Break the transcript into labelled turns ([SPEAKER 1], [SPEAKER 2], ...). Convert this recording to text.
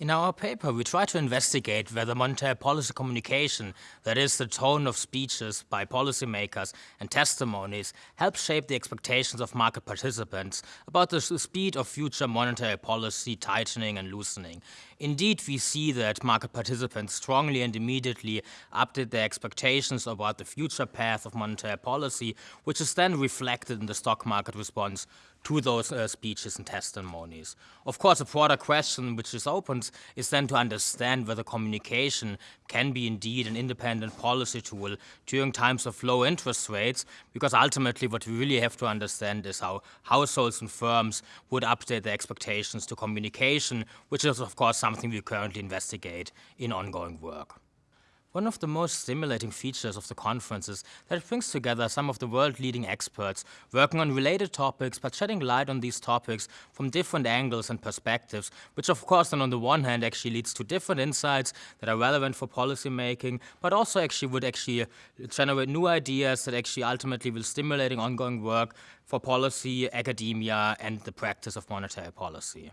[SPEAKER 1] In our paper, we try to investigate whether monetary policy communication, that is, the tone of speeches by policymakers and testimonies, helps shape the expectations of market participants about the speed of future monetary policy tightening and loosening. Indeed, we see that market participants strongly and immediately update their expectations about the future path of monetary policy, which is then reflected in the stock market response to those uh, speeches and testimonies. Of course, a broader question which is opened is then to understand whether communication can be indeed an independent policy tool during times of low interest rates, because ultimately what we really have to understand is how households and firms would update their expectations to communication, which is of course something we currently investigate in ongoing work. One of the most stimulating features of the conference is that it brings together some of the world-leading experts working on related topics but shedding light on these topics from different angles and perspectives, which of course then on the one hand actually leads to different insights that are relevant for policy making, but also actually would actually uh, generate new ideas that actually ultimately will stimulating ongoing work for policy, academia, and the practice of monetary policy.